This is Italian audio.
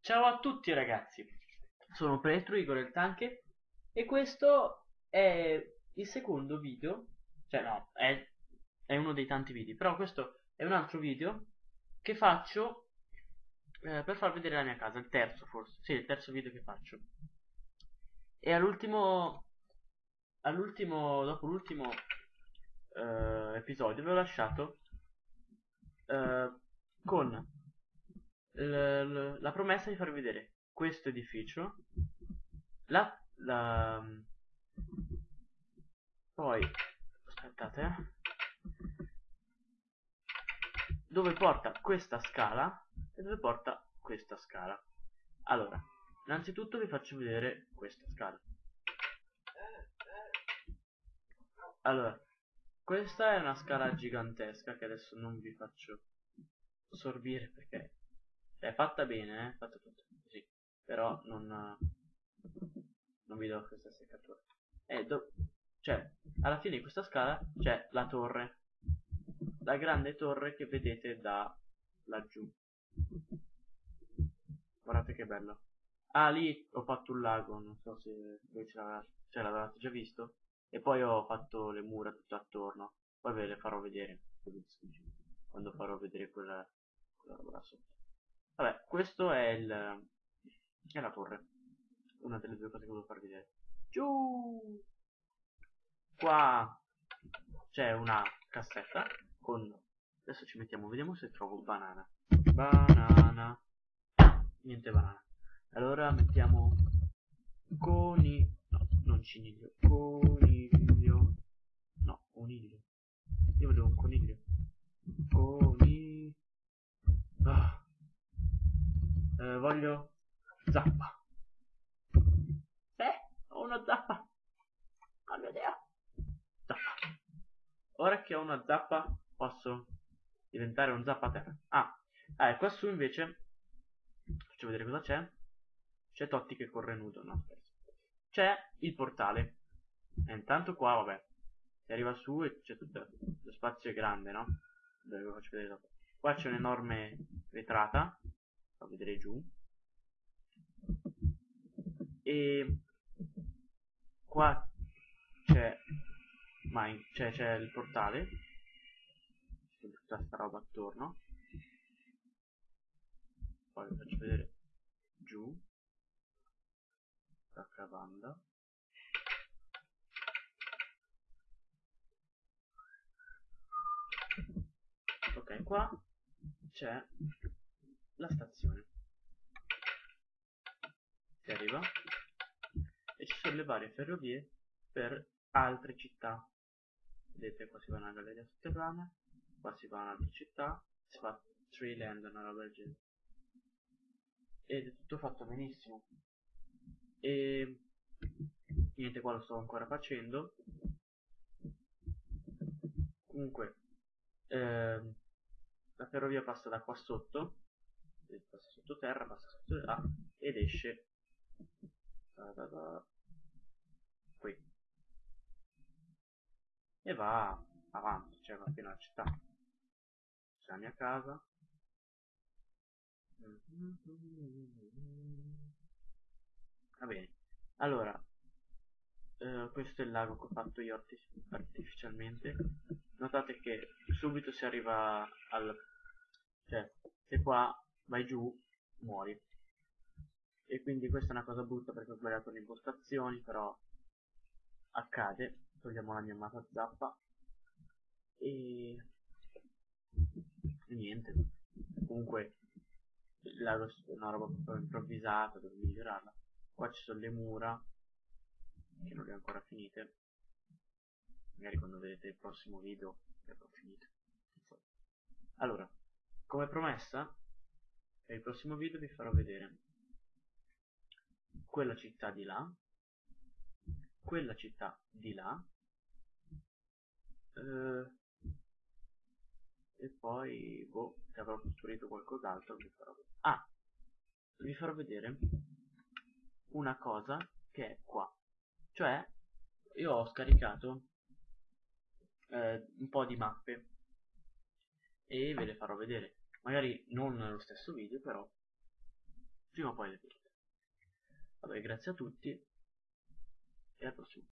Ciao a tutti ragazzi, sono Petro Igor il Tanche e questo è il secondo video, cioè no, è, è uno dei tanti video, però questo è un altro video che faccio eh, per far vedere la mia casa, il terzo forse, sì, il terzo video che faccio. E all'ultimo, all'ultimo, dopo l'ultimo eh, episodio vi ho lasciato eh, con la promessa di farvi vedere questo edificio la, la poi aspettate eh, dove porta questa scala e dove porta questa scala. Allora innanzitutto vi faccio vedere questa scala. Allora questa è una scala gigantesca che adesso non vi faccio sorbire perché è fatta bene, eh? fatta tutto così. Però non, non vi do questa seccatura. E do, cioè, alla fine di questa scala c'è la torre. La grande torre che vedete da laggiù. Guardate che bello. Ah, lì ho fatto un lago, non so se voi ce l'avete già visto. E poi ho fatto le mura tutto attorno. Poi ve le farò vedere. Quando farò vedere quella, quella roba là sotto. Vabbè, questo è il... è la torre. Una delle due cose che volevo farvi vedere. Giù! Qua c'è una cassetta con... Adesso ci mettiamo, vediamo se trovo banana. Banana. Niente banana. Allora mettiamo coni... No, non. Coniglio. Coniglio. Io volevo un coniglio. Coni... Ah eh, voglio zappa. Eh ho una zappa. Oh mio dio zappa. Ora che ho una zappa posso diventare un zappaterra ah, ah e qua su invece faccio vedere cosa c'è. C'è Totti che corre nudo no c'è il portale. E intanto qua vabbè si arriva su e c'è tutto lo spazio è grande no? Dove faccio vedere dopo. Qua c'è un'enorme vetrata fa vedere giù. E qua c'è c'è, c'è il portale. C'è tutta sta roba attorno. Poi vi faccio vedere giù. La cavanda qua c'è la stazione. Si arriva e ci sono le varie ferrovie per altre città. Vedete qua si va una galleria sotterranea qua si va un'altra città si fa Tree Land una roba del genere. Ed è tutto fatto benissimo. E niente qua lo sto ancora facendo. Comunque ehm, la ferrovia passa da qua sotto passa sottoterra, passa sotto là ed esce da, da, da, qui. E va avanti, cioè va fino alla città. C'è la mia casa. Va bene. Allora eh, questo è il lago che ho fatto io artificialmente notate che subito si arriva al cioè se qua vai giù muori. E quindi questa è una cosa brutta perché ho sbagliato le impostazioni però accade. Togliamo la mia amata zappa. E... niente. Comunque la, una roba proprio improvvisata devo migliorarla. Qua ci sono le mura che non le ho ancora finite magari quando vedete il prossimo video le avrò finite allora come promessa nel prossimo video vi farò vedere quella città di là quella città di là eh, e poi boh se avrò costruito qualcos'altro vi farò vedere. Ah vi farò vedere una cosa che è qua. Cioè io ho scaricato eh, un po' di mappe e ve le farò vedere. Magari non nello stesso video, però prima o poi le vedrete. Vabbè, grazie a tutti e al prossimo.